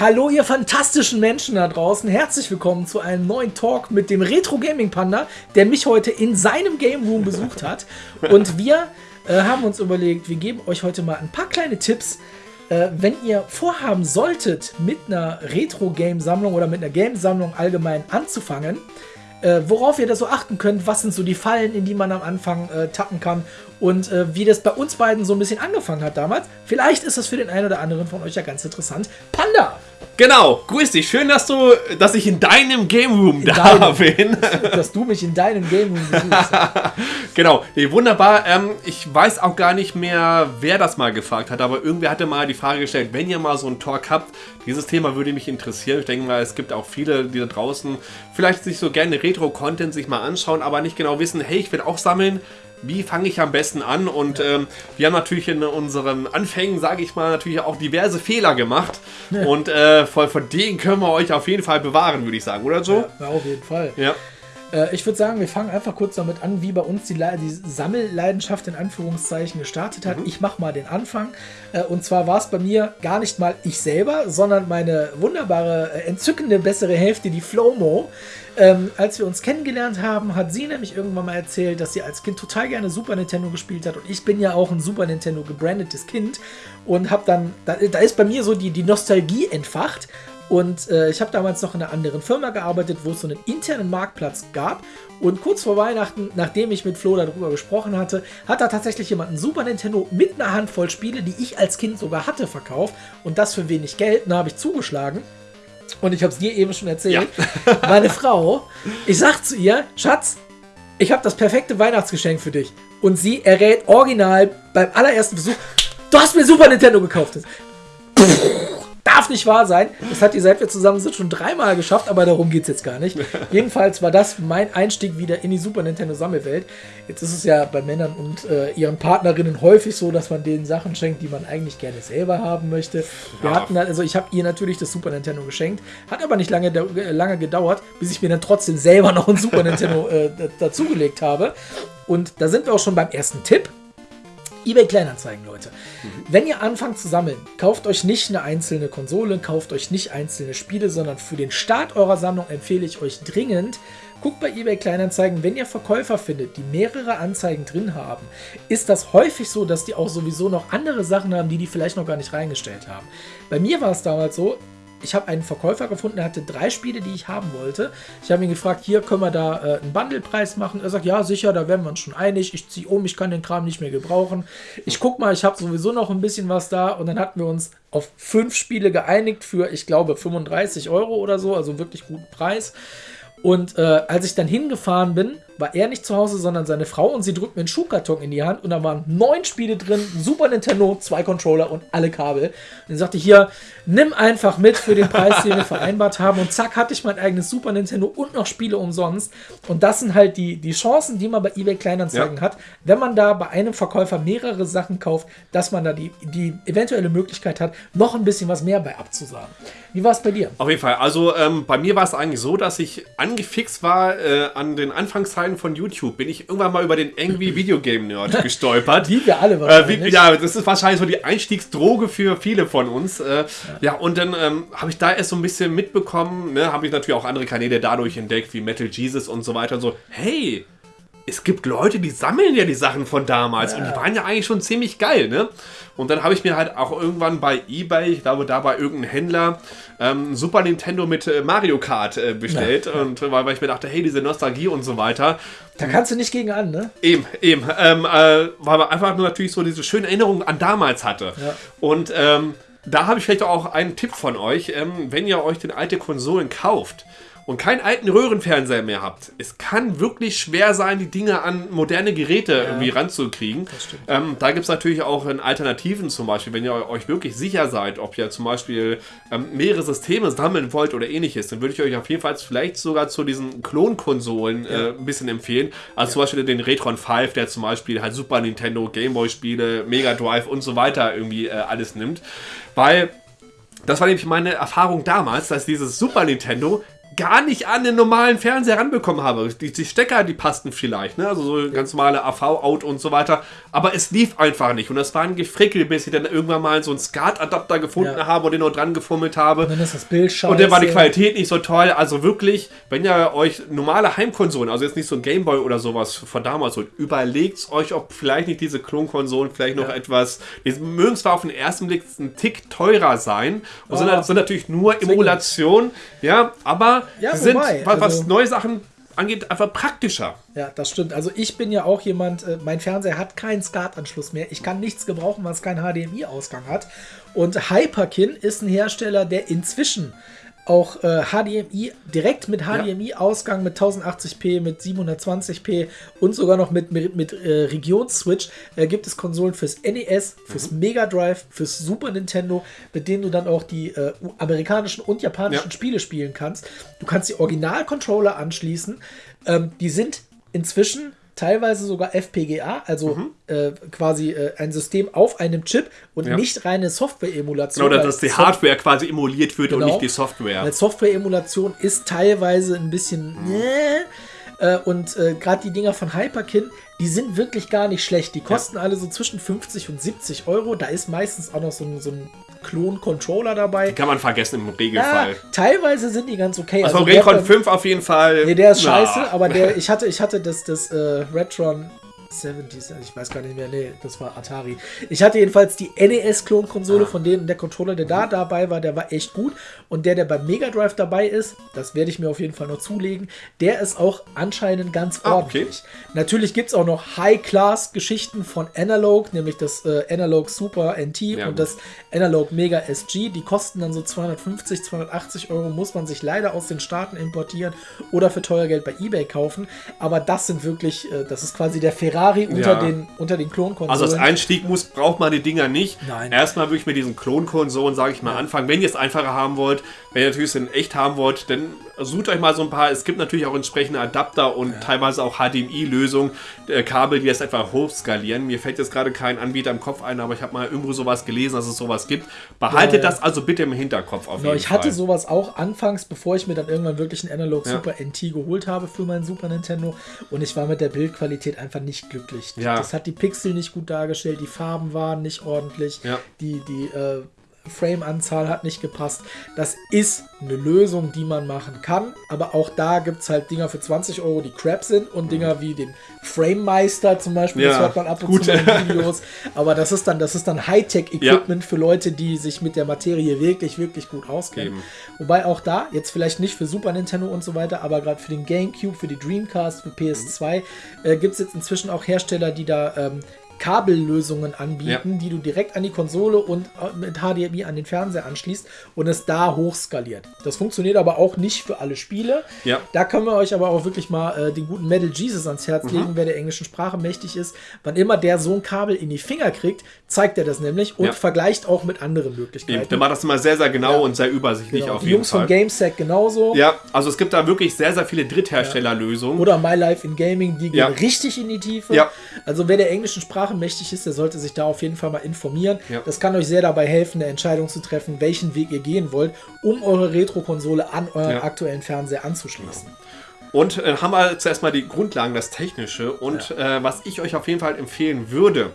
Hallo ihr fantastischen Menschen da draußen, herzlich willkommen zu einem neuen Talk mit dem Retro Gaming Panda, der mich heute in seinem Game Room besucht hat. Und wir äh, haben uns überlegt, wir geben euch heute mal ein paar kleine Tipps, äh, wenn ihr vorhaben solltet, mit einer Retro-Game-Sammlung oder mit einer Game-Sammlung allgemein anzufangen, äh, worauf ihr da so achten könnt, was sind so die Fallen, in die man am Anfang äh, tappen kann und äh, wie das bei uns beiden so ein bisschen angefangen hat damals. Vielleicht ist das für den einen oder anderen von euch ja ganz interessant. Panda! Genau, grüß dich. Schön, dass du, dass ich in deinem Game Room in da deinem, bin. Dass du mich in deinem Game Room besuchst. genau, nee, wunderbar. Ähm, ich weiß auch gar nicht mehr, wer das mal gefragt hat, aber irgendwer hatte mal die Frage gestellt, wenn ihr mal so einen Talk habt, dieses Thema würde mich interessieren. Ich denke mal, es gibt auch viele, die da draußen vielleicht sich so gerne Retro-Content sich mal anschauen, aber nicht genau wissen, hey, ich will auch sammeln wie fange ich am besten an? Und ähm, wir haben natürlich in unseren Anfängen, sage ich mal, natürlich auch diverse Fehler gemacht. Ja. Und äh, von, von denen können wir euch auf jeden Fall bewahren, würde ich sagen, oder so? Ja, auf jeden Fall. Ja. Äh, ich würde sagen, wir fangen einfach kurz damit an, wie bei uns die, die Sammelleidenschaft in Anführungszeichen gestartet hat. Mhm. Ich mache mal den Anfang. Äh, und zwar war es bei mir gar nicht mal ich selber, sondern meine wunderbare, äh, entzückende bessere Hälfte, die Flomo. Ähm, als wir uns kennengelernt haben, hat sie nämlich irgendwann mal erzählt, dass sie als Kind total gerne Super Nintendo gespielt hat. Und ich bin ja auch ein Super Nintendo gebrandetes Kind. Und habe dann, da, da, ist bei mir so die, die Nostalgie entfacht. Und äh, ich habe damals noch in einer anderen Firma gearbeitet, wo es so einen internen Marktplatz gab. Und kurz vor Weihnachten, nachdem ich mit Flo darüber gesprochen hatte, hat da tatsächlich jemand ein Super Nintendo mit einer Handvoll Spiele, die ich als Kind sogar hatte, verkauft. Und das für wenig Geld. Da habe ich zugeschlagen. Und ich habe es dir eben schon erzählt. Ja. Meine Frau, ich sag zu ihr, Schatz, ich habe das perfekte Weihnachtsgeschenk für dich. Und sie errät original beim allerersten Besuch, du hast mir Super Nintendo gekauft. Darf nicht wahr sein. Das hat die, seit wir zusammen sind, schon dreimal geschafft, aber darum geht es jetzt gar nicht. Jedenfalls war das mein Einstieg wieder in die Super Nintendo Sammelwelt. Jetzt ist es ja bei Männern und äh, ihren Partnerinnen häufig so, dass man denen Sachen schenkt, die man eigentlich gerne selber haben möchte. Wir ja. hatten also ich habe ihr natürlich das Super Nintendo geschenkt, hat aber nicht lange, äh, lange gedauert, bis ich mir dann trotzdem selber noch ein Super Nintendo äh, dazugelegt habe. Und da sind wir auch schon beim ersten Tipp eBay Kleinanzeigen, Leute. Mhm. Wenn ihr anfangt zu sammeln, kauft euch nicht eine einzelne Konsole, kauft euch nicht einzelne Spiele, sondern für den Start eurer Sammlung empfehle ich euch dringend, guckt bei eBay Kleinanzeigen, wenn ihr Verkäufer findet, die mehrere Anzeigen drin haben, ist das häufig so, dass die auch sowieso noch andere Sachen haben, die die vielleicht noch gar nicht reingestellt haben. Bei mir war es damals so, ich habe einen Verkäufer gefunden, der hatte drei Spiele, die ich haben wollte. Ich habe ihn gefragt, hier können wir da äh, einen Bundlepreis machen. Er sagt, ja, sicher, da werden wir uns schon einig. Ich ziehe um, ich kann den Kram nicht mehr gebrauchen. Ich guck mal, ich habe sowieso noch ein bisschen was da. Und dann hatten wir uns auf fünf Spiele geeinigt für, ich glaube, 35 Euro oder so, also wirklich guten Preis. Und äh, als ich dann hingefahren bin, war er nicht zu Hause, sondern seine Frau und sie drückt mir einen Schuhkarton in die Hand und da waren neun Spiele drin, Super Nintendo, zwei Controller und alle Kabel. Und dann sagte hier, nimm einfach mit für den Preis, den wir vereinbart haben und zack, hatte ich mein eigenes Super Nintendo und noch Spiele umsonst. Und das sind halt die, die Chancen, die man bei eBay Kleinanzeigen ja. hat, wenn man da bei einem Verkäufer mehrere Sachen kauft, dass man da die, die eventuelle Möglichkeit hat, noch ein bisschen was mehr bei abzusagen. Wie war es bei dir? Auf jeden Fall. Also ähm, bei mir war es eigentlich so, dass ich angefixt war äh, an den Anfangszeiten Anfang von YouTube bin ich irgendwann mal über den Angry Video Game Nerd gestolpert. Wie wir alle wahrscheinlich. Äh, wie, ja, das ist wahrscheinlich so die Einstiegsdroge für viele von uns. Äh, ja. ja. und dann ähm, habe ich da erst so ein bisschen mitbekommen, ne, habe ich natürlich auch andere Kanäle dadurch entdeckt, wie Metal Jesus und so weiter und so. Hey, es gibt Leute, die sammeln ja die Sachen von damals ja. und die waren ja eigentlich schon ziemlich geil, ne? Und dann habe ich mir halt auch irgendwann bei eBay, ich glaube da bei irgendeinem Händler, ähm, Super Nintendo mit äh, Mario Kart äh, bestellt ja. und weil, weil, ich mir dachte, hey, diese Nostalgie und so weiter. Da kannst du nicht gegen an, ne? Eben, eben, ähm, äh, weil man einfach nur natürlich so diese schöne Erinnerung an damals hatte. Ja. Und ähm, da habe ich vielleicht auch einen Tipp von euch, ähm, wenn ihr euch den alte Konsolen kauft und keinen alten Röhrenfernseher mehr habt, es kann wirklich schwer sein, die Dinge an moderne Geräte ja. irgendwie ranzukriegen. Ähm, da gibt es natürlich auch Alternativen zum Beispiel, wenn ihr euch wirklich sicher seid, ob ihr zum Beispiel ähm, mehrere Systeme sammeln wollt oder ähnliches, dann würde ich euch auf jeden Fall vielleicht sogar zu diesen Klonkonsolen äh, ein bisschen empfehlen. Also zum Beispiel den Retron 5, der zum Beispiel halt Super Nintendo, Gameboy-Spiele, Mega Drive und so weiter irgendwie äh, alles nimmt. Weil das war nämlich meine Erfahrung damals, dass dieses Super Nintendo gar nicht an den normalen Fernseher ranbekommen habe. Die, die Stecker, die passten vielleicht, ne? also so ganz normale AV-Out und so weiter. Aber es lief einfach nicht. Und das war ein Gefrickel, bis ich dann irgendwann mal so einen SCART-Adapter gefunden ja. habe und den noch dran gefummelt habe. Und dann ist das Bild scheiße. Und dann war die Qualität nicht so toll. Also wirklich, wenn ihr euch normale Heimkonsolen, also jetzt nicht so ein Gameboy oder sowas von damals holt, überlegt euch, ob vielleicht nicht diese Klonkonsolen vielleicht noch ja. etwas, die mögen zwar auf den ersten Blick ein Tick teurer sein und oh. sind, sind, natürlich nur Emulation, ja, aber ja, sind, wobei, was, also, neue Sachen angeht, einfach praktischer. Ja, das stimmt. Also ich bin ja auch jemand, äh, mein Fernseher hat keinen SCART-Anschluss mehr. Ich kann nichts gebrauchen, was keinen HDMI-Ausgang hat. Und Hyperkin ist ein Hersteller, der inzwischen auch äh, HDMI, direkt mit HDMI-Ausgang mit 1080p, mit 720p und sogar noch mit, mit, mit äh, Regionsswitch äh, gibt es Konsolen fürs NES, fürs mhm. Mega Drive, fürs Super Nintendo, mit denen du dann auch die äh, amerikanischen und japanischen ja. Spiele spielen kannst. Du kannst die Original-Controller anschließen. Ähm, die sind inzwischen teilweise sogar FPGA, also mhm. äh, quasi äh, ein System auf einem Chip und ja. nicht reine Software-Emulation. Genau, dass die Hardware quasi emuliert wird genau, und nicht die Software. Weil Software-Emulation ist teilweise ein bisschen. Mhm. Äh, und äh, gerade die Dinger von Hyperkin, die sind wirklich gar nicht schlecht. Die kosten ja. alle so zwischen 50 und 70 Euro. Da ist meistens auch noch so ein, so ein Klon-Controller dabei. Die kann man vergessen im Regelfall. Ja, teilweise sind die ganz okay. Also, also Recon 5 auf jeden Fall. Nee, der ist na. scheiße, aber der, ich hatte, ich hatte das, das äh, Retron 70s, ich weiß gar nicht mehr, nee, das war Atari. Ich hatte jedenfalls die NES-Klonkonsole, ah. von denen der Controller, der da dabei war, der war echt gut. Und der, der beim Mega Drive dabei ist, das werde ich mir auf jeden Fall noch zulegen, der ist auch anscheinend ganz ordentlich. Ah, okay. Natürlich gibt es auch noch High-Class-Geschichten von Analog, nämlich das äh, Analog Super NT ja, und gut. das Analog Mega SG. Die kosten dann so 250, 280 Euro, muss man sich leider aus den Staaten importieren oder für teuer Geld bei Ebay kaufen. Aber das sind wirklich, äh, das ist quasi der Ferrari Ferrari unter ja. den, unter den Klonkonsolen. Also als Einstieg muss, braucht man die Dinger nicht. Nein. Erstmal würde ich mit diesen Klonkonsolen, sage ich mal, ja. anfangen. Wenn ihr es einfacher haben wollt, wenn ihr natürlich es in echt haben wollt, dann sucht euch mal so ein paar. Es gibt natürlich auch entsprechende Adapter und ja. teilweise auch HDMI-Lösungen, äh, Kabel, die das einfach hochskalieren. Mir fällt jetzt gerade kein Anbieter im Kopf ein, aber ich habe mal irgendwo sowas gelesen, dass es sowas gibt. Behaltet das also bitte im Hinterkopf auf genau, jeden ich Fall. Ich hatte sowas auch anfangs, bevor ich mir dann irgendwann wirklich einen Analog Super NT geholt habe für meinen Super Nintendo und ich war mit der Bildqualität einfach nicht glücklich. Ja. Das hat die Pixel nicht gut dargestellt, die Farben waren nicht ordentlich, ja. die, die äh, Frame-Anzahl hat nicht gepasst. Das ist eine Lösung, die man machen kann, aber auch da gibt es halt Dinger für 20 Euro, die crap sind und Dinger wie den Frame-Meister zum Beispiel, ja, das hört man ab und gut. zu in Videos, aber das ist dann, das ist dann Hightech-Equipment ja. für Leute, die sich mit der Materie wirklich, wirklich gut auskennen. Eben. Wobei auch da, jetzt vielleicht nicht für Super Nintendo und so weiter, aber gerade für den Gamecube, für die Dreamcast, für PS2, mhm. äh, gibt es jetzt inzwischen auch Hersteller, die da ähm, Kabellösungen anbieten, ja. die du direkt an die Konsole und äh, mit HDMI an den Fernseher anschließt und es da hochskaliert. Das funktioniert aber auch nicht für alle Spiele. Ja. Da können wir euch aber auch wirklich mal äh, den guten Metal Jesus ans Herz mhm. legen, wer der englischen Sprache mächtig ist. Wann immer der so ein Kabel in die Finger kriegt, zeigt er das nämlich und ja. vergleicht auch mit anderen Möglichkeiten. Der macht das immer sehr, sehr genau und sehr übersichtlich genau. auf die jeden Jungs Fall. von GameSec genauso. Ja, also es gibt da wirklich sehr, sehr viele Drittherstellerlösungen. Oder My Life in Gaming, die gehen richtig in die Tiefe. Ja. Also wer der englischen Sprache Sprache mächtig ist, der sollte sich da auf jeden Fall mal informieren. Ja. Das kann euch sehr dabei helfen, eine Entscheidung zu treffen, welchen Weg ihr gehen wollt, um eure Retro-Konsole an euren ja. aktuellen Fernseher anzuschließen. Und äh, haben wir zuerst mal die Grundlagen, das Technische. Und ja. äh, was ich euch auf jeden Fall empfehlen würde,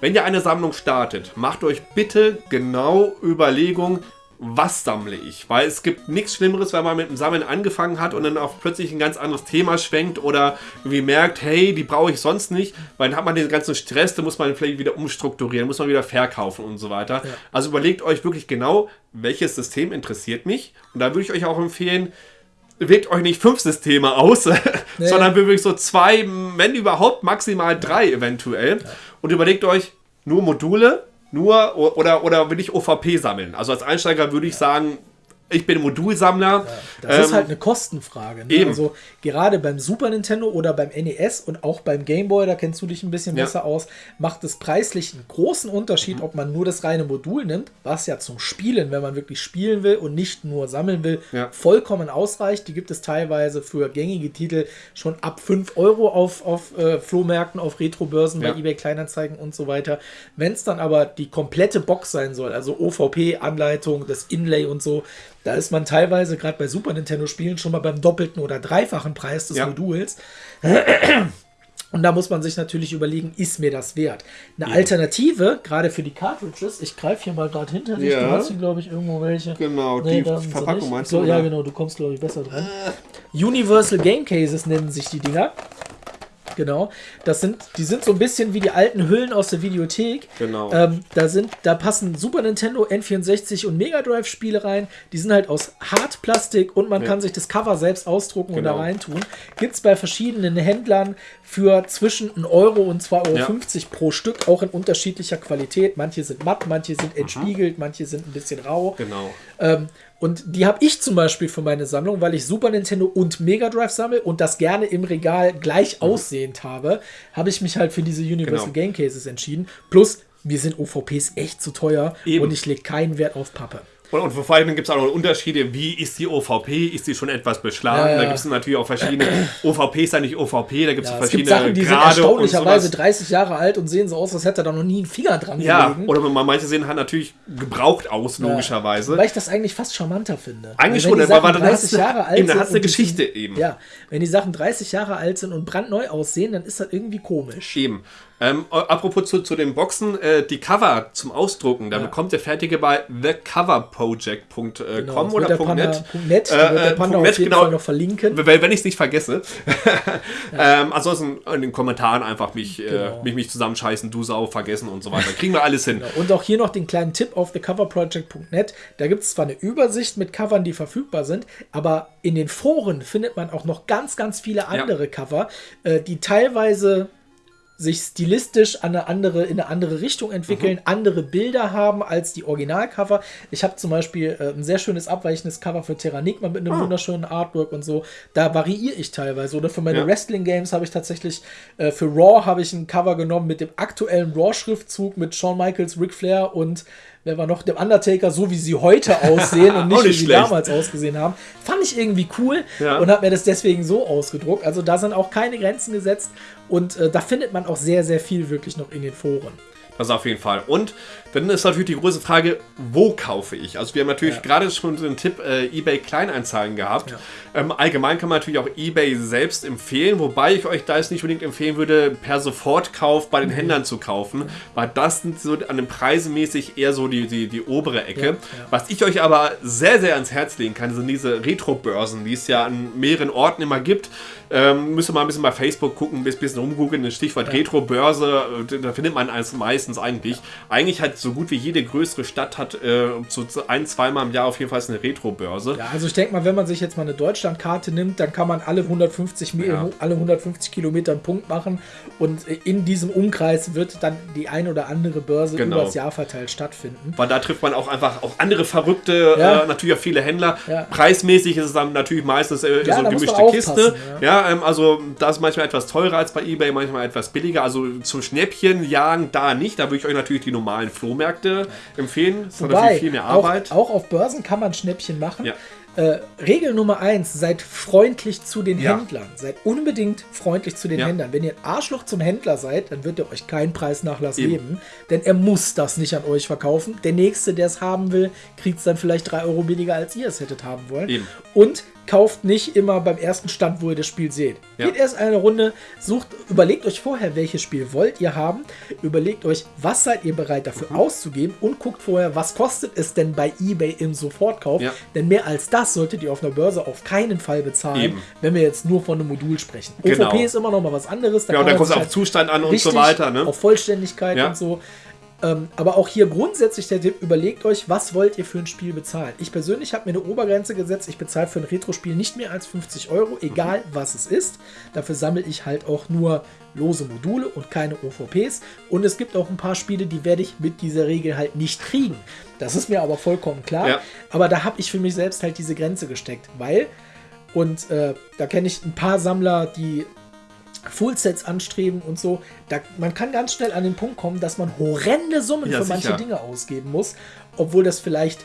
wenn ihr eine Sammlung startet, macht euch bitte genau Überlegungen, was sammle ich? Weil es gibt nichts Schlimmeres, wenn man mit dem Sammeln angefangen hat und dann auf plötzlich ein ganz anderes Thema schwenkt oder irgendwie merkt, hey, die brauche ich sonst nicht, weil dann hat man den ganzen Stress, da muss man vielleicht wieder umstrukturieren, muss man wieder verkaufen und so weiter. Ja. Also überlegt euch wirklich genau, welches System interessiert mich und da würde ich euch auch empfehlen, wählt euch nicht fünf Systeme aus, nee. sondern wirklich so zwei, wenn überhaupt maximal drei eventuell ja. und überlegt euch nur Module, nur oder, oder will ich OVP sammeln? Also als Einsteiger würde ich sagen, ich bin Modulsammler. Ja, das ähm, ist halt eine Kostenfrage. Ne? Eben. Also gerade beim Super Nintendo oder beim NES und auch beim Game Boy, da kennst du dich ein bisschen ja. besser aus, macht es preislich einen großen Unterschied, mhm. ob man nur das reine Modul nimmt, was ja zum Spielen, wenn man wirklich spielen will und nicht nur sammeln will, ja. vollkommen ausreicht. Die gibt es teilweise für gängige Titel schon ab 5 Euro auf, auf äh, Flohmärkten, auf Retrobörsen, bei eBay Kleinanzeigen und so weiter. Wenn es dann aber die komplette Box sein soll, also OVP, Anleitung, das Inlay und so, Da ist man teilweise gerade bei Super Nintendo-Spielen schon mal beim doppelten oder dreifachen Preis des Ja. Moduls. Und da muss man sich natürlich überlegen, ist mir das wert? Eine Alternative, gerade für die Cartridges, ich greife hier mal gerade hinter dich, Ja. du hast hier, glaube ich, irgendwo welche. Genau, die sind sie Verpackung meinst du, Ja, oder? genau, du kommst, glaube ich, besser dran. Universal Game Cases nennen sich die Dinger. Genau. Das sind, die sind so ein bisschen wie die alten Hüllen aus der Videothek. Genau. Ähm, da sind, da passen Super Nintendo, N64 und Mega Drive Spiele rein. Die sind halt aus Hartplastik und man Ja. kann sich das Cover selbst ausdrucken und da Genau. reintun. Gibt es bei verschiedenen Händlern für zwischen 1 Euro und 2,50 Euro pro Stück, auch in unterschiedlicher Qualität. Manche sind matt, manche sind entspiegelt, manche sind ein bisschen rau. Genau. Ähm, und die habe ich zum Beispiel für meine Sammlung, weil ich Super Nintendo und Mega Drive sammle und das gerne im Regal gleich Mhm. aussehend habe, habe ich mich halt für diese Universal Genau. Game Cases entschieden. Plus, mir sind OVPs echt zu teuer Eben. und ich lege keinen Wert auf Pappe. Und, und vor allem gibt es auch noch Unterschiede, wie ist die OVP, ist die schon etwas beschlagen? Ja, ja. Da gibt es natürlich auch verschiedene, OVP ist ja nicht OVP, da gibt es Ja, es verschiedene gibt Sachen, die sind erstaunlicherweise sowas. 30 Jahre alt und sehen so aus, als hätte er da noch nie einen Finger dran Ja, gelegen. oder man manche sehen halt natürlich gebraucht aus, logischerweise. Weil ich das eigentlich fast charmanter finde. Eigentlich schon, weil- Sachen dann hast du- eben, dann sind du eine Geschichte sind, eben. Ja, wenn die Sachen 30 Jahre alt sind und brandneu aussehen, dann ist das irgendwie komisch. Eben. Ähm, apropos zu, zu den Boxen, äh, die Cover zum Ausdrucken, da Ja. bekommt der fertige bei thecoverproject.com Genau, äh, oder .net. .net, Äh, äh, net, auf jeden genau. Fall noch verlinken. Wenn, wenn ich es nicht vergesse. ähm, ansonsten in den Kommentaren einfach mich, Genau. äh, mich, mich zusammenscheißen, du Sau, vergessen und so weiter. Kriegen wir alles hin. Und auch hier noch den kleinen Tipp auf thecoverproject.net. Da gibt es zwar eine Übersicht mit Covern, die verfügbar sind, aber in den Foren findet man auch noch ganz, ganz viele andere Cover, äh, die teilweise sich stilistisch an eine andere, in eine andere Richtung entwickeln, andere Bilder haben als die Originalcover. Ich habe zum Beispiel äh, ein sehr schönes abweichendes Cover für Terranigma mit einem wunderschönen Artwork und so. Da variiere ich teilweise. Oder für meine Ja. Wrestling-Games habe ich tatsächlich, äh, für Raw habe ich ein Cover genommen mit dem aktuellen Raw-Schriftzug mit Shawn Michaels, Ric Flair und wer war noch, dem Undertaker, so wie sie heute aussehen und nicht, Auch wie nicht sie schlecht. damals ausgesehen haben. Fand ich irgendwie cool Ja. und habe mir das deswegen so ausgedruckt. Also da sind auch keine Grenzen gesetzt und äh, da findet man auch sehr, sehr viel wirklich noch in den Foren. Das auf jeden Fall. Und dann ist natürlich die große Frage, wo kaufe ich? Also wir haben natürlich Ja. gerade schon den Tipp äh, eBay Kleinanzeigen gehabt. Ähm, allgemein kann man natürlich auch eBay selbst empfehlen, wobei ich euch da jetzt nicht unbedingt empfehlen würde, per Sofortkauf bei den Händlern zu kaufen, weil das sind so an den Preisen mäßig eher so die, die, die obere Ecke. Ja, ja. Was ich euch aber sehr, sehr ans Herz legen kann, sind diese Retro-Börsen, die es ja an mehreren Orten immer gibt. Ähm, müsst ihr mal ein bisschen bei Facebook gucken, ein bisschen rumgoogeln, das Stichwort Retro-Börse, äh, da findet man es meistens eigentlich. Eigentlich hat so gut wie jede größere Stadt hat äh, so ein, zweimal im Jahr auf jeden Fall eine Retro-Börse. Ja, also ich denke mal, wenn man sich jetzt mal eine Deutschlandkarte nimmt, dann kann man alle 150, Mi- Ja. alle 150 Kilometer einen Punkt machen und in diesem Umkreis wird dann die ein oder andere Börse Genau. übers Jahr verteilt stattfinden. Weil da trifft man auch einfach auch andere verrückte, Ja. äh, natürlich auch viele Händler. Ja. Preismäßig ist es dann natürlich meistens äh, so eine gemischte Kiste. Ja, ähm, also da ist manchmal etwas teurer als bei eBay, manchmal etwas billiger. Also zum Schnäppchen jagen da nicht. Da würde ich euch natürlich die normalen Flohmärkte empfehlen. Das ist Wobei, natürlich viel mehr Arbeit. Auch, auch auf Börsen kann man Schnäppchen machen. Ja. Äh, Regel Nummer eins, seid freundlich zu den Ja. Händlern. Seid unbedingt freundlich zu den Ja. Händlern. Wenn ihr ein Arschloch zum Händler seid, dann wird er euch keinen Preisnachlass Eben. geben, denn er muss das nicht an euch verkaufen. Der Nächste, der es haben will, kriegt es dann vielleicht drei Euro billiger, als ihr es hättet haben wollen. Eben. Und kauft nicht immer beim ersten Stand, wo ihr das Spiel seht. Ja. Geht erst eine Runde, sucht, überlegt euch vorher, welches Spiel wollt ihr haben, überlegt euch, was seid ihr bereit dafür Mhm. auszugeben und guckt vorher, was kostet es denn bei eBay im Sofortkauf. Ja. Denn mehr als das solltet ihr auf einer Börse auf keinen Fall bezahlen, Eben. wenn wir jetzt nur von einem Modul sprechen. Genau. OVP ist immer noch mal was anderes. Da Ja, und dann kommt es auf halt Zustand an und so weiter. Ne? Auf Vollständigkeit Ja. und so. Ähm, aber auch hier grundsätzlich der Tipp, überlegt euch, was wollt ihr für ein Spiel bezahlen. Ich persönlich habe mir eine Obergrenze gesetzt, ich bezahle für ein Retro-Spiel nicht mehr als 50 Euro, egal was es ist. Dafür sammle ich halt auch nur lose Module und keine OVPs. Und es gibt auch ein paar Spiele, die werde ich mit dieser Regel halt nicht kriegen. Das ist mir aber vollkommen klar. Ja. Aber da habe ich für mich selbst halt diese Grenze gesteckt, weil, und äh, da kenne ich ein paar Sammler, die Fullsets anstreben und so. Da, man kann ganz schnell an den Punkt kommen, dass man horrende Summen Ja, für manche sicher. Dinge ausgeben muss, obwohl das vielleicht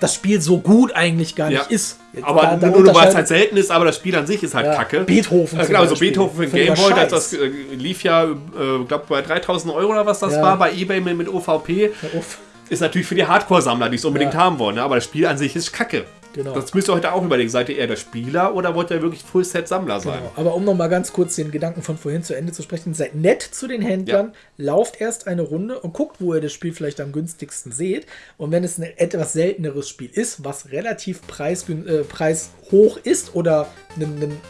das Spiel so gut eigentlich gar Ja. nicht ist. Aber Da- da nur, weil es halt selten ist, aber das Spiel an sich ist halt Ja, kacke. Beethoven Äh, genau, so Beispiel. Beethoven für Völliger Gameboy, das, das äh, lief ja, äh, glaube bei 3000 Euro oder was das war, bei Ebay mit, mit OVP. Ist natürlich für die Hardcore-Sammler, die es unbedingt haben wollen. Ne? Aber das Spiel an sich ist kacke. Genau. Das müsst ihr heute auch überlegen. Seid ihr eher der Spieler oder wollt ihr wirklich Full-Set-Sammler sein? Genau. Aber um noch mal ganz kurz den Gedanken von vorhin zu Ende zu sprechen, seid nett zu den Händlern, lauft erst eine Runde und guckt, wo ihr das Spiel vielleicht am günstigsten seht. Und wenn es ein etwas selteneres Spiel ist, was relativ preisgün- äh, preishoch ist oder einen, einen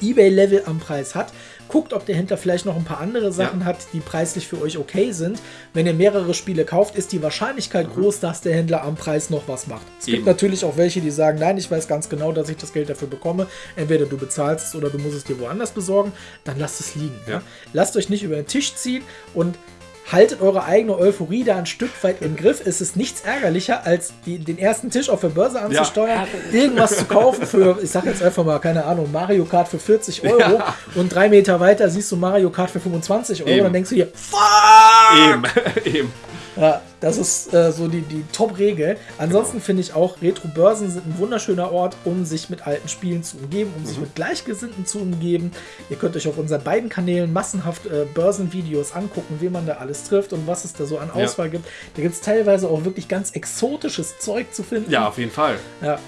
Ebay-Level am Preis hat, guckt, ob der Händler vielleicht noch ein paar andere Sachen Ja. hat, die preislich für euch okay sind. Wenn ihr mehrere Spiele kauft, ist die Wahrscheinlichkeit groß, dass der Händler am Preis noch was macht. Es gibt Eben. natürlich auch welche, die sagen, nein, ich weiß ganz genau, dass ich das Geld dafür bekomme. Entweder du bezahlst es oder du musst es dir woanders besorgen. Dann lasst es liegen. Ja. Ja. Lasst euch nicht über den Tisch ziehen und haltet eure eigene Euphorie da ein Stück weit im Griff. Es ist nichts ärgerlicher, als die, den ersten Tisch auf der Börse anzusteuern, irgendwas zu kaufen für, ich sag jetzt einfach mal, keine Ahnung, Mario Kart für 40 Euro Ja. und drei Meter weiter siehst du Mario Kart für 25 Euro. Eben. Dann denkst du hier, Eben, eben. Ja, das ist äh, so die, die Top-Regel. Ansonsten finde ich auch, Retro-Börsen sind ein wunderschöner Ort, um sich mit alten Spielen zu umgeben, um sich mit Gleichgesinnten zu umgeben. Ihr könnt euch auf unseren beiden Kanälen massenhaft äh, Börsenvideos angucken, wen man da alles trifft und was es da so an Ja. Auswahl gibt. Da gibt es teilweise auch wirklich ganz exotisches Zeug zu finden. Ja, auf jeden Fall. ja.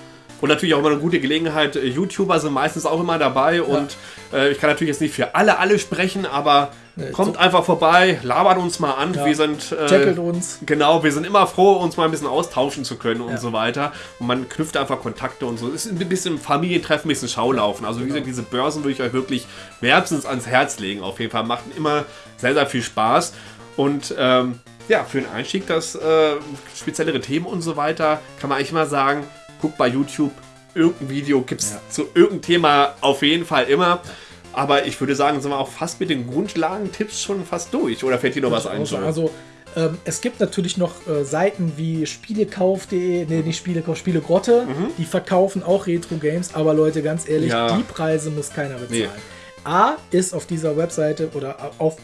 Und natürlich auch immer eine gute Gelegenheit. äh, YouTuber sind meistens auch immer dabei. Und äh, ich kann natürlich jetzt nicht für alle, alle sprechen, aber kommt so- einfach vorbei, labert uns mal an. Ja. Wir sind. Äh, uns. Genau, wir sind immer froh, uns mal ein bisschen austauschen zu können und Ja. so weiter. Und man knüpft einfach Kontakte und so. Es ist ein bisschen Familientreffen, ein bisschen Schaulaufen. Also wie Genau. gesagt, diese Börsen würde ich euch wirklich wärmstens ans Herz legen. Auf jeden Fall macht immer sehr, sehr viel Spaß. Und ähm, ja, für den Einstieg, das äh, speziellere Themen und so weiter, kann man eigentlich mal sagen, guckt bei YouTube, irgendein Video gibt es Ja. zu irgendeinem Thema auf jeden Fall immer. Aber ich würde sagen, sind wir auch fast mit den Grundlagentipps schon fast durch. Oder fällt dir noch was ein? Also, ähm, es gibt natürlich noch äh, Seiten wie Spielekauf.de, nee, nicht Spielekauf, Spielegrotte, die verkaufen auch Retro-Games, aber Leute, ganz ehrlich, Mhm. Ja. die Preise muss keiner bezahlen. Nee. A ist auf dieser Webseite oder auf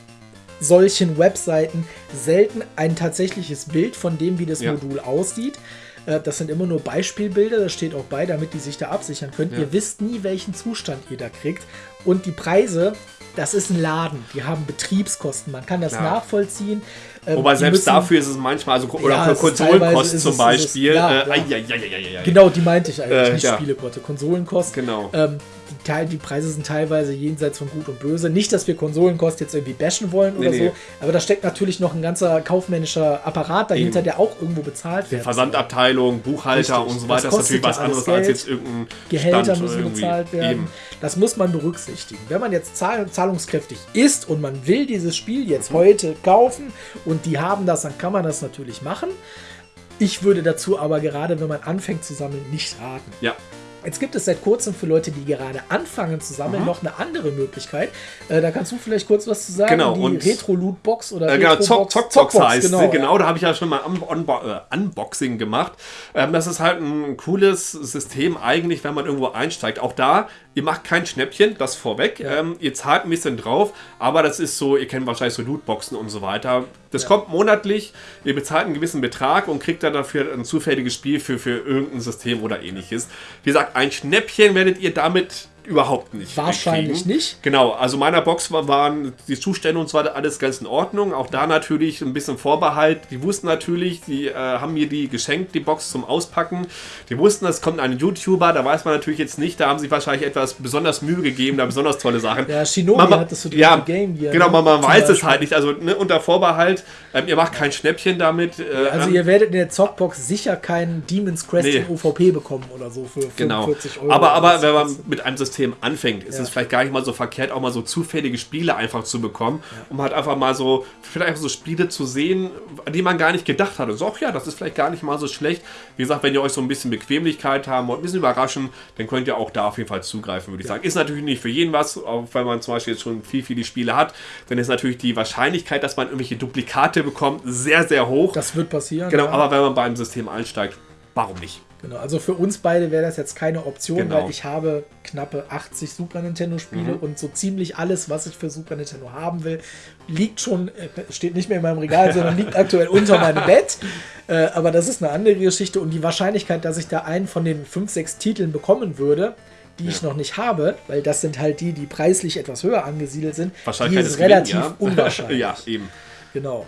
solchen Webseiten selten ein tatsächliches Bild von dem, wie das Ja. Modul aussieht. Äh, Das sind immer nur Beispielbilder, das steht auch bei, damit die sich da absichern können. Ja. Ihr wisst nie, welchen Zustand ihr da kriegt. Und die Preise, das ist ein Laden, die haben Betriebskosten, man kann das Ja. nachvollziehen. Ähm, Wobei selbst müssen- dafür ist es manchmal, also oder Ja, Konsolenkosten zum es- Beispiel. ja, äh, ja. Genau, die meinte ich eigentlich, Äh, nicht ja. Spielekosten, Konsolenkosten. Genau. Ähm, die, Teil, die Preise sind teilweise jenseits von Gut und Böse. Nicht, dass wir Konsolenkosten jetzt irgendwie bashen wollen oder Nee, nee. so, aber da steckt natürlich noch ein ganzer kaufmännischer Apparat dahinter, Eben. der auch irgendwo bezahlt wird. Versandabteilung, Buchhalter Richtig. und so Das weiter ist natürlich was anderes als Geld. jetzt irgendein Gehälter Stand müssen irgendwie. bezahlt werden. Eben. Das muss man berücksichtigen. Wenn man jetzt zahl zahlungskräftig ist und man will dieses Spiel Mhm. jetzt heute kaufen und die haben das, dann kann man das natürlich machen. Ich würde dazu aber gerade, wenn man anfängt zu sammeln, nicht raten. Ja, Jetzt gibt es seit kurzem für Leute, die gerade anfangen zu sammeln, Mhm. noch eine andere Möglichkeit. Äh, da kannst du vielleicht kurz was zu sagen. Genau, Die und- Retro-Loot-Box oder Äh, genau, Retro-Box. Zock, Zockbox heißt genau. sie. Genau, ja. da habe ich ja schon mal Un Unbo äh, Unboxing gemacht. Ähm, das ist halt ein cooles System eigentlich, wenn man irgendwo einsteigt. Auch da, ihr macht kein Schnäppchen, das vorweg. Ja. Ähm, ihr zahlt ein bisschen drauf, aber das ist so, ihr kennt wahrscheinlich so Lootboxen und so weiter. Das kommt monatlich, ihr bezahlt einen gewissen Betrag und kriegt dann dafür ein zufälliges Spiel für, für irgendein System oder ähnliches. Wie gesagt, ein Schnäppchen werdet ihr damit überhaupt nicht. Wahrscheinlich kriegen. nicht. Genau, also meiner Box war- waren die Zustände und weiter alles ganz in Ordnung. Auch da natürlich ein bisschen Vorbehalt. Die wussten natürlich, die äh, haben mir die geschenkt, die Box zum Auspacken. Die wussten, es kommt ein YouTuber, da weiß man natürlich jetzt nicht, da haben sie wahrscheinlich etwas besonders Mühe gegeben, da besonders tolle Sachen. Ja, Shinobi Man- hattest du die ja, Game Gear, Genau, ne? man, man weiß es Beispiel. halt nicht. Also ne, unter Vorbehalt, ähm, ihr macht kein Schnäppchen damit. Äh, Also ähm, ihr werdet in der Zockbox sicher keinen Demon's Crest Nee. in UVP bekommen oder so für 45 Genau. Euro. Aber, aber wenn man mit einem System anfängt, ist Ja. es vielleicht gar nicht mal so verkehrt, auch mal so zufällige Spiele einfach zu bekommen, um halt einfach mal so, vielleicht einfach so Spiele zu sehen, an die man gar nicht gedacht hat. Und so, ach ja, das ist vielleicht gar nicht mal so schlecht. Wie gesagt, wenn ihr euch so ein bisschen Bequemlichkeit haben wollt, ein bisschen überraschen, dann könnt ihr auch da auf jeden Fall zugreifen, würde ich sagen. Ist natürlich nicht für jeden was, auch wenn man zum Beispiel jetzt schon viel, viele Spiele hat, dann ist natürlich die Wahrscheinlichkeit, dass man irgendwelche Duplikate bekommt, sehr, sehr hoch. das wird passieren. genau, ja. aber wenn man beim System einsteigt, warum nicht? Genau, also für uns beide wäre das jetzt keine Option, Genau. weil ich habe knappe 80 Super Nintendo Spiele Mhm. und so ziemlich alles, was ich für Super Nintendo haben will, liegt schon, äh, steht nicht mehr in meinem Regal, sondern liegt aktuell unter meinem Bett. Äh, aber das ist eine andere Geschichte und die Wahrscheinlichkeit, dass ich da einen von den 5, 6 Titeln bekommen würde, die ich noch nicht habe, weil das sind halt die, die preislich etwas höher angesiedelt sind, die ist ist gering, relativ ja. unwahrscheinlich. ja, eben. Genau.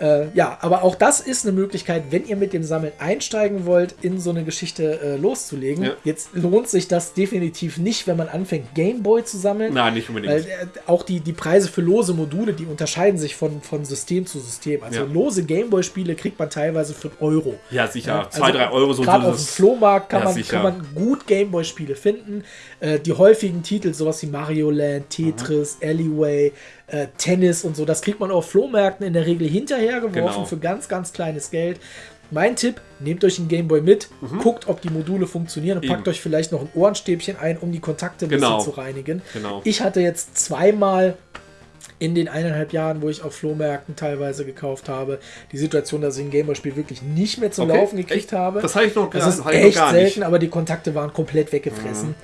Äh, ja, aber auch das ist eine Möglichkeit, wenn ihr mit dem Sammeln einsteigen wollt, in so eine Geschichte äh, loszulegen. Ja. Jetzt lohnt sich das definitiv nicht, wenn man anfängt, Gameboy zu sammeln. Nein, nicht unbedingt. Weil äh, auch die, die Preise für lose Module, die unterscheiden sich von, von System zu System. Also ja. lose Gameboy-Spiele kriegt man teilweise für Euro. Ja, sicher. Ja, also Zwei, drei Euro so. Gerade auf dem Flohmarkt kann, man, kann man gut Gameboy-Spiele finden. Äh, die häufigen Titel, sowas wie Mario Land, Tetris, mhm. Alleyway, äh, Tennis und so. Das kriegt man auf Flohmärkten in der Regel hinterhergeworfen genau. für ganz, ganz kleines Geld. Mein Tipp, nehmt euch einen Gameboy mit, mhm. guckt, ob die Module funktionieren und Eben. packt euch vielleicht noch ein Ohrenstäbchen ein, um die Kontakte ein genau. bisschen zu reinigen. Genau. Ich hatte jetzt zweimal in den eineinhalb Jahren, wo ich auf Flohmärkten teilweise gekauft habe, die Situation, dass ich ein Gameboy-Spiel wirklich nicht mehr zum okay. Laufen gekriegt echt? habe. Das habe ich noch, das ist echt selten, aber die Kontakte waren komplett weggefressen. Mhm.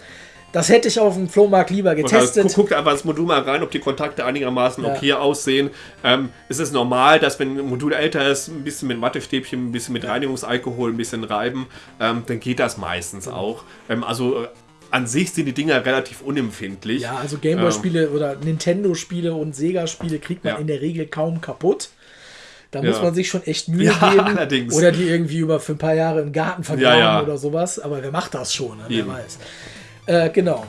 Das hätte ich auf dem Flohmarkt lieber getestet. Also, guckt einfach ins Modul mal rein, ob die Kontakte einigermaßen ja. okay aussehen. Ähm, ist es normal, dass wenn ein Modul älter ist, ein bisschen mit Wattestäbchen, ein bisschen mit Reinigungsalkohol, ein bisschen reiben, ähm, dann geht das meistens auch. Ähm, also äh, an sich sind die Dinger relativ unempfindlich. Ja, also Gameboy-Spiele ähm, oder Nintendo-Spiele und Sega-Spiele kriegt man ja. in der Regel kaum kaputt. Da ja. muss man sich schon echt Mühe ja, geben. Allerdings. Oder die irgendwie über für ein paar Jahre im Garten vergraben ja, oder sowas. Aber wer macht das schon? Ne? Wer weiß. Äh, genau.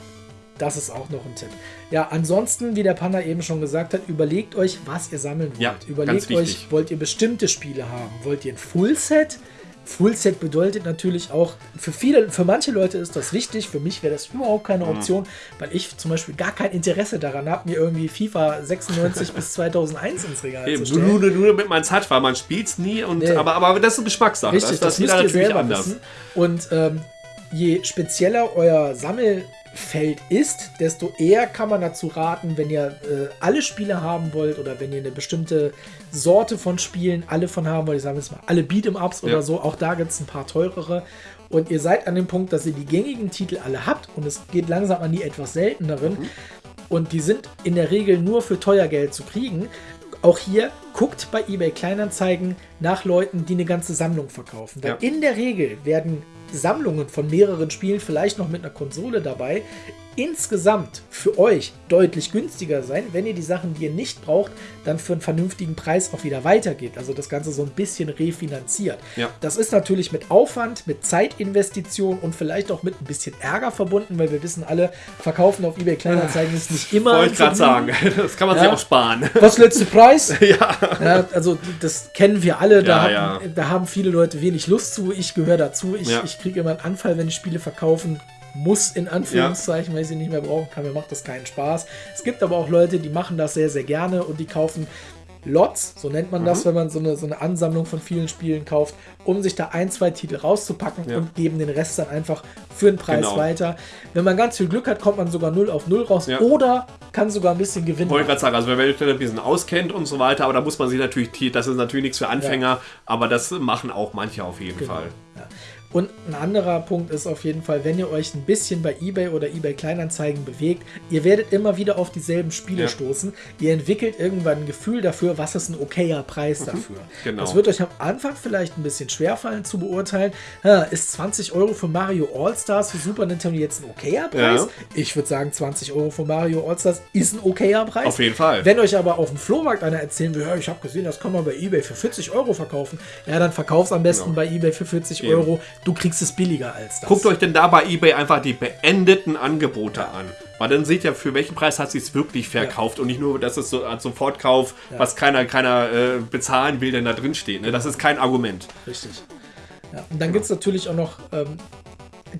Das ist auch noch ein Tipp. Ja, ansonsten, wie der Panda eben schon gesagt hat, überlegt euch, was ihr sammeln wollt. Ja, überlegt euch, wollt ihr bestimmte Spiele haben? Wollt ihr ein Fullset? Fullset bedeutet natürlich auch, für viele, für manche Leute ist das wichtig, für mich wäre das überhaupt keine mhm. Option, mhm. weil ich zum Beispiel gar kein Interesse daran habe, mir irgendwie FIFA 96 bis 2001 ins Regal Eben, zu stellen. Nur, nur, nur damit man es hat, weil man spielt es nie, und, nee. aber, aber das ist eine Geschmackssache. Richtig, das, das, das müsst ihr selber anders. wissen. Und ähm, je spezieller euer Sammelfeld ist, desto eher kann man dazu raten, wenn ihr äh, alle Spiele haben wollt oder wenn ihr eine bestimmte Sorte von Spielen alle von haben wollt, ich sage jetzt mal alle Beat'em-Ups ja. oder so, auch da gibt es ein paar teurere. Und ihr seid an dem Punkt, dass ihr die gängigen Titel alle habt und es geht langsam an die etwas selteneren. Mhm. Und die sind in der Regel nur für teuer Geld zu kriegen. Auch hier guckt bei eBay Kleinanzeigen nach Leuten, die eine ganze Sammlung verkaufen. Denn ja. in der Regel werden Sammlungen von mehreren Spielen, vielleicht noch mit einer Konsole dabei, insgesamt für euch deutlich günstiger sein, wenn ihr die Sachen, die ihr nicht braucht, dann für einen vernünftigen Preis auch wieder weitergeht. Also das Ganze so ein bisschen refinanziert. Ja. Das ist natürlich mit Aufwand, mit Zeitinvestition und vielleicht auch mit ein bisschen Ärger verbunden, weil wir wissen alle, verkaufen auf eBay Kleinanzeigen ist nicht immer. Wollte ich gerade sagen, das kann man ja. sich auch sparen. Was letzte Preis? ja. ja. Also das kennen wir alle. Da, haben, da haben viele Leute wenig Lust zu. Ich gehöre dazu. Ich, ich kriege immer einen Anfall, wenn ich Spiele verkaufen muss, in Anführungszeichen, ja. weil ich sie nicht mehr brauchen kann. Mir macht das keinen Spaß. Es gibt aber auch Leute, die machen das sehr, sehr gerne und die kaufen Lots, so nennt man das, mhm. wenn man so eine, so eine Ansammlung von vielen Spielen kauft, um sich da ein, zwei Titel rauszupacken ja. und geben den Rest dann einfach für den Preis genau. weiter. Wenn man ganz viel Glück hat, kommt man sogar 0 auf 0 raus ja. oder kann sogar ein bisschen gewinnen. Wollte gerade sagen, also wenn man sich ein bisschen auskennt und so weiter, aber da muss man sich natürlich, das ist natürlich nichts für Anfänger, ja. aber das machen auch manche auf jeden genau. Fall. Und ein anderer Punkt ist auf jeden Fall, wenn ihr euch ein bisschen bei eBay oder eBay Kleinanzeigen bewegt, ihr werdet immer wieder auf dieselben Spiele ja. stoßen. Ihr entwickelt irgendwann ein Gefühl dafür, was ist ein okayer Preis mhm. dafür. Genau. Das wird euch am Anfang vielleicht ein bisschen schwerfallen zu beurteilen. ist 20 Euro für Mario All-Stars für Super Nintendo jetzt ein okayer Preis? Ja. Ich würde sagen, 20 Euro für Mario All-Stars ist ein okayer Preis. Auf jeden Fall. Wenn euch aber auf dem Flohmarkt einer erzählen will, ja, ich habe gesehen, das kann man bei eBay für 40 Euro verkaufen, ja, dann verkauf's am besten genau. bei eBay für 40 Eben. Euro du kriegst es billiger als das. Guckt euch denn da bei eBay einfach die beendeten Angebote ja. an. Weil dann seht ihr, für welchen Preis hat sie es wirklich verkauft ja. und nicht nur, dass es so als Sofortkauf, ja. was keiner, keiner äh, bezahlen will, denn da drin steht. Ne? Das ist kein Argument. Richtig. Ja. Und dann gibt es natürlich auch noch ähm,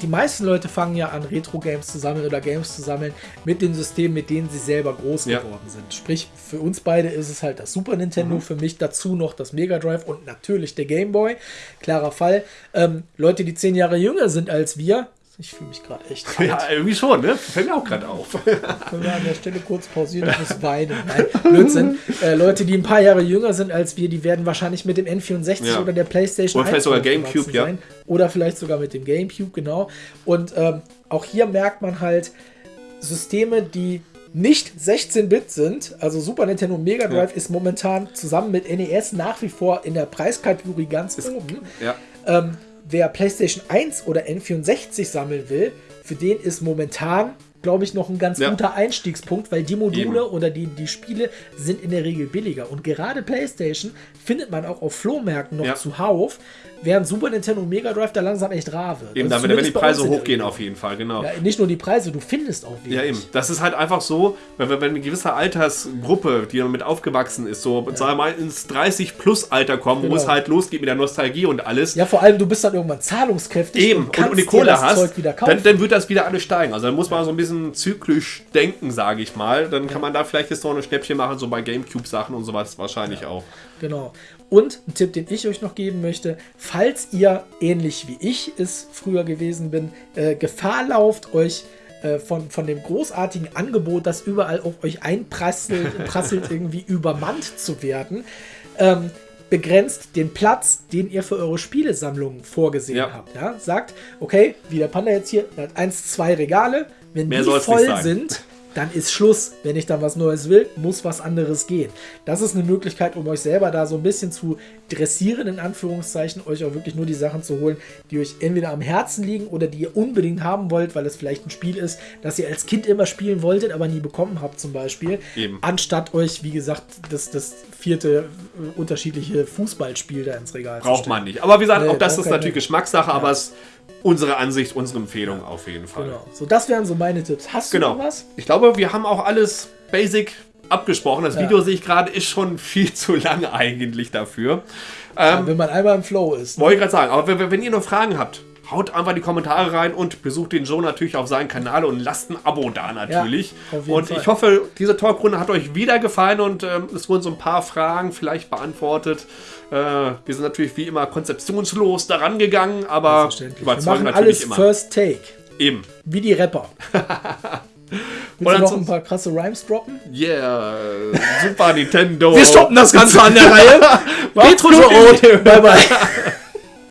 die meisten Leute fangen ja an, Retro-Games zu sammeln oder Games zu sammeln mit den Systemen, mit denen sie selber groß ja. geworden sind. Sprich, für uns beide ist es halt das Super Nintendo, mhm. für mich dazu noch das Mega Drive und natürlich der Game Boy. Klarer Fall. Ähm, Leute, die zehn Jahre jünger sind als wir, ich fühle mich gerade echt alt. Ja, irgendwie schon, ne? Fällt mir auch gerade auf. Können wir an der Stelle kurz pausieren und das weinen. Nein, Blödsinn. Äh, Leute, die ein paar Jahre jünger sind als wir, die werden wahrscheinlich mit dem N64 ja. oder der PlayStation Oder vielleicht sogar Gamecube, ja. Oder vielleicht sogar mit dem Gamecube, genau. Und ähm, auch hier merkt man halt Systeme, die nicht 16-Bit sind, also Super Nintendo Mega Drive ja. ist momentan zusammen mit NES nach wie vor in der Preiskategorie ganz ist, oben. Ja. Ähm, wer PlayStation 1 oder N64 sammeln will, für den ist momentan glaube ich, noch ein ganz ja. guter Einstiegspunkt, weil die Module Eben. oder die, die Spiele sind in der Regel billiger. Und gerade PlayStation findet man auch auf Flohmärkten noch ja. zuhauf, während Super Nintendo und Mega Drive da langsam echt rar wird. Eben, also damit, wenn die Preise hochgehen, auf jeden Fall, genau. Ja, nicht nur die Preise, du findest auch wenig. Ja, eben. Das ist halt einfach so, wenn, wenn eine gewisse Altersgruppe, die damit aufgewachsen ist, so, ja. sagen wir mal, ins 30-Plus-Alter kommen, genau. wo es halt losgeht mit der Nostalgie und alles. Ja, vor allem, du bist dann irgendwann zahlungskräftig eben. und, und, und die Kohle hast, dann, dann, wird das wieder alles steigen. Also dann muss man so ein bisschen zyklisch denken, sage ich mal. Dann kann man da vielleicht jetzt noch ein Schnäppchen machen, so bei Gamecube-Sachen und sowas wahrscheinlich ja. auch. Genau. Und ein Tipp, den ich euch noch geben möchte, falls ihr ähnlich wie ich es früher gewesen bin, äh, Gefahr lauft, euch äh, von, von dem großartigen Angebot, das überall auf euch einprasselt, prasselt, irgendwie übermannt zu werden, ähm, begrenzt den Platz, den ihr für eure Spielesammlung vorgesehen ja. habt. Ja? Sagt, okay, wie der Panda jetzt hier, hat eins, zwei Regale, wenn Mehr die voll sind, dann ist Schluss. Wenn ich dann was Neues will, muss was anderes gehen. Das ist eine Möglichkeit, um euch selber da so ein bisschen zu dressieren, in Anführungszeichen, euch auch wirklich nur die Sachen zu holen, die euch entweder am Herzen liegen oder die ihr unbedingt haben wollt, weil es vielleicht ein Spiel ist, das ihr als Kind immer spielen wolltet, aber nie bekommen habt, zum Beispiel. Eben. Anstatt euch, wie gesagt, das, das vierte äh, unterschiedliche Fußballspiel da ins Regal Braucht zu stellen. man nicht. Aber wie gesagt, nee, auch das ist natürlich Geschmackssache, ja. aber es unsere Ansicht, unsere Empfehlung ja. auf jeden Fall. Genau. So, das wären so meine Tipps. Hast du genau. noch was? Ich glaube, wir haben auch alles basic abgesprochen. Das ja. Video sehe ich gerade, ist schon viel zu lang eigentlich dafür. Ja, ähm, wenn man einmal im Flow ist. Ne? Wollte ich gerade sagen. Aber wenn, wenn ihr noch Fragen habt, haut einfach die Kommentare rein und besucht den Joe natürlich auf seinen Kanal und lasst ein Abo da natürlich. Ja, und Fall. ich hoffe, diese Talkrunde hat euch wieder gefallen und ähm, es wurden so ein paar Fragen vielleicht beantwortet. Äh, wir sind natürlich wie immer konzeptionslos daran gegangen, aber überzeugen wir natürlich alles immer. First Take. Eben. Wie die Rapper. Willst du noch ein paar krasse Rhymes droppen? Yeah, Super Nintendo. Wir stoppen das Ganze an der Reihe. Petro Bye bye.